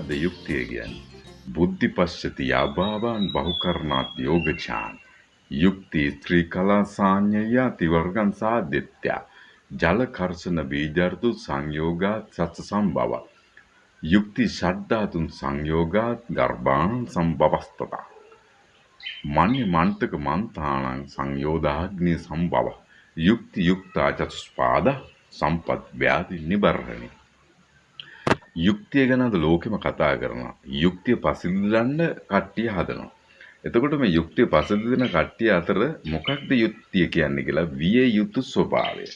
මොකක්ද යුක්තිය කියන්නේ? බුද්ධි පශ්චති යාභාවාන් බහුකරණාත් යෝගචාන්. යුක්ති ත්‍රිකලා සාඤ්ඤය තිවර්ගං සාදිත්‍ය ජල කර්ෂණ බීජර්තු සංයෝගාත් සත්ස සම්භව යුක්ති ෂඩ්ධාතුන් සංයෝගාත් ගර්භාණ සම්භවස්තත මන්‍ය මන්තක මන්තානං සංයෝදාග්නි සම්භව යුක්ති යුක්තා චතුස්පාද සම්පත් ව්‍යාධි නිබර්හණි යුක්තිය ගැන අද ලෝකෙම කතා කරනවා. යුක්තිය පසඳින්න කට්ටිය හදනවා. එතකොට මේ යුක්තිය පසඳින කට්ටිය අතර මොකක්ද යුක්තිය කියන්නේ කියලා විය යුතු ස්වභාවය.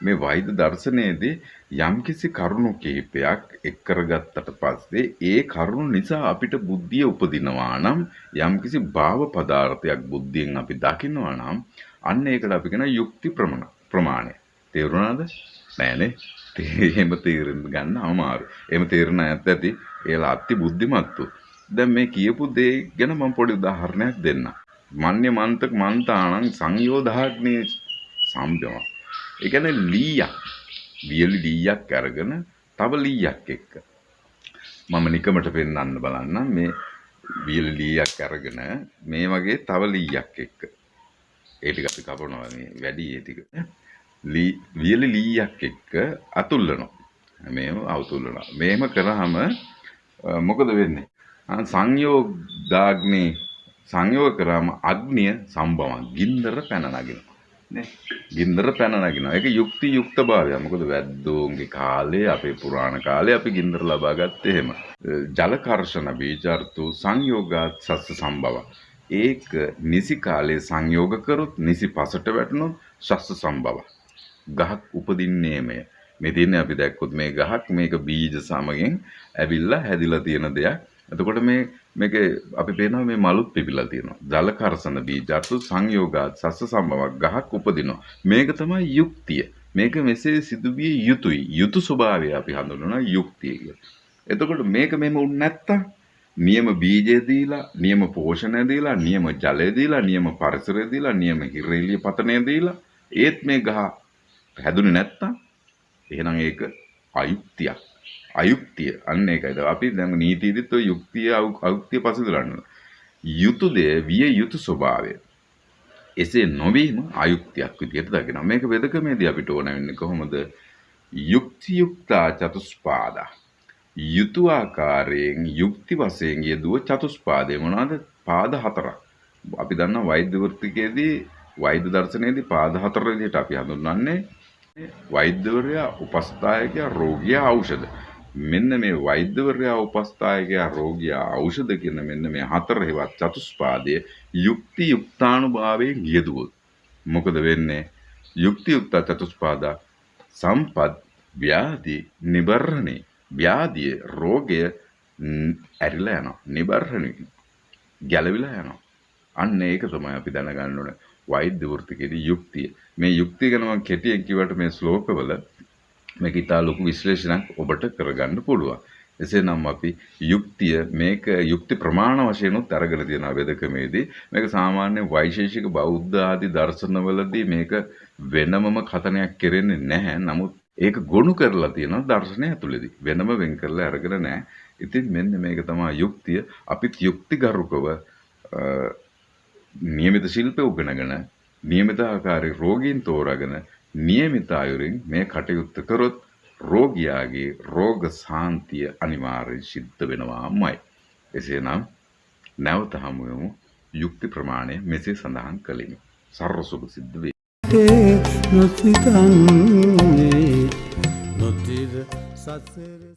මේ වෛද්‍ය දර්ශනයේදී යම්කිසි කරුණු කිහිපයක් එක් කරගත්තට පස්සේ ඒ කරුණු නිසා අපිට බුද්ධිය උපදිනවා නම් යම්කිසි භාව පදාර්ථයක් බුද්ධියෙන් අපි දකිනවා නම් අන්න ඒකට අපි කියන යුක්ති ප්‍රමාණය. තේරුණාද? නෑනේ. එහෙම තේරෙන්න ගන්න අමාරු. එහෙම තේරෙන අයත් ඇති. ඒලා අති බුද්ධිමත්තු. දැන් මේ කියපු දේ ගැන මම පොඩි උදාහරණයක් දෙන්නම්. මන්්‍ය මන්තක මන්තාණං සංයෝධාග්නේ සම්බව. ඒ කියන්නේ ලීයක්. වියලි ලීයක් අරගෙන තව ලීයක් එක්ක. මම නිකමට පෙන්වන්න බලන්නම් මේ වියලි ලීයක් අරගෙන මේ වගේ තව ලීයක් එක්ක. ඒ ටික අපි කපනවා මේ වැඩි ඒ ටික. වියලි ලීයක් එක්ක අතුල්ලනවා. මේම අවතුල්ලනවා. මේම කරාම මොකද වෙන්නේ? සංයෝගාග්නේ සංයෝග කරාම අග්නිය සම්භවන ගින්දර පැන නගිනවා. නේ? ගින්දර පැන නගිනවා. ඒක යුක්ති යුක්ත භාවය. මොකද වැද්දෝන්ගේ කාලේ අපේ පුරාණ කාලේ අපි ගින්දර ලබා ගත්තේ එහෙම. ජල කර්ෂණ බීජර්තු සංයෝගාත් සස්ස සම්භව. ඒක නිසි කාලේ සංයෝග කරොත් නිසි පසට වැටුණොත් ශස්ස සම්භව. ගහක් උපදින්නේමය. මේ තියෙන්නේ අපි දැක්කොත් මේ ගහක් මේක බීජ සමගින් ඇවිල්ලා හැදිලා තියෙන දෙයක්. එතකොට මේ මේක අපි පේනවා මේ මලුත් පිපිලා තියෙනවා. ජල කර්සන බීජාතු සංයෝගාත් සස්ස සම්භවක් ගහක් උපදිනවා. මේක තමයි යුක්තිය. මේක මෙසේ සිදුවිය යුතුයි. යුතු ස්වභාවය අපි හඳුන්වනවා යුක්තිය කියලා. එතකොට මේක මෙහෙම උන් නැත්තම් නියම බීජය දීලා, නියම පෝෂණය දීලා, නියම ජලය දීලා, නියම පරිසරය දීලා, නියම හිරෙලිය පතනය දීලා ඒත් මේ ගහ හැදුනේ නැත්තම් එහෙනම් ඒක අයුක්තියක්. අයුක්තිය අන්න ඒකයි. අපි දැන් නීතියේදීත් ඔය යුක්තිය අයුක්තිය පසුදලන්න. යුතු දේ විය යුතු ස්වභාවය. එසේ නොවීම අයුක්තියක් විදිහට දකිනවා. මේක වෙදකමේදී අපිට ඕන වෙන්නේ කොහොමද? යුක්ති යුක්තා චතුස්පාදා. යුතු ආකාරයෙන් යුක්ති වශයෙන් යෙදුව චතුස්පාදය මොනවාද? පාද හතරක්. අපි දන්නා වෛද්‍ය වෘත්තිකයේදී වෛද්‍ය දර්ශනයේදී පාද හතර විදිහට අපි හඳුන්වන්නේ වෛද්‍යවරයා උපස්ථායකයා රෝගියා ඖෂධ. මෙන්න මේ වෛද්‍යවරයා උපස්ථායකයා රෝගියා ඖෂධ කියන මෙන්න මේ හතර හේවත් චතුස්පාදයේ යුක්ති යුක්තානුභාවයෙන් යෙදුවොත් මොකද වෙන්නේ? යුක්ති යුක්ත චතුස්පාදා සම්පත් ව්‍යාධි නිබර්ණේ ව්‍යාධිය රෝගය ඇරිලා යනවා. නිබර්ණේ ගැලවිලා යනවා. අන්න ඒක තමයි අපි දැනගන්න ඕනේ. වෛද්‍ය වෘත්තිකයේදී යුක්තිය. මේ යුක්තිය ගැන මම කෙටියෙන් කිව්වට මේ ශ්ලෝකවල මේක ඉතා ලොකු විශ්ලේෂණයක් ඔබට කරගන්න පුළුවන්. එසේනම් අපි යුක්තිය මේක යුක්ති ප්‍රමාණ වශයෙන් උත් අරගෙන තියෙනවා වෙදකමේදී මේක සාමාන්‍ය වෛශේෂික බෞද්ධ ආදී දර්ශනවලදී මේක වෙනමම කතනයක් කෙරෙන්නේ නැහැ. නමුත් ඒක ගොනු කරලා තියෙනවා දර්ශනය ඇතුළේදී. වෙනම වෙන් කරලා අරගෙන නැහැ. ඉතින් මෙන්න මේක තමයි යුක්තිය. අපිත් යුක්තිගරුකව නියමිත ශිල්පය උගනගෙන නියමිත ආකාරයේ රෝගීන් තෝරාගෙන නියමිත අයුරින් මේ කටයුත්ත කරොත් රෝගියාගේ රෝග සාන්තිය අනිවාර්යෙන් සිද්ධ වෙනවාමයි. එසේනම් නැවත හමු වෙමු යුක්ති ප්‍රමාණය මෙසේ සඳහන් කළෙමි. සර්ව සුභ සිද්ධ වේ. නොසිතන්නේ නොතිර සසර